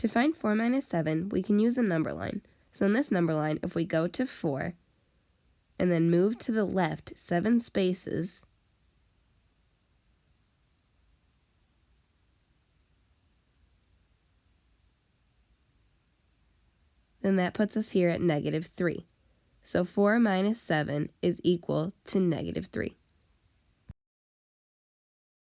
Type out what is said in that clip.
To find 4 minus 7, we can use a number line. So in this number line, if we go to 4 and then move to the left 7 spaces, then that puts us here at negative 3. So 4 minus 7 is equal to negative 3.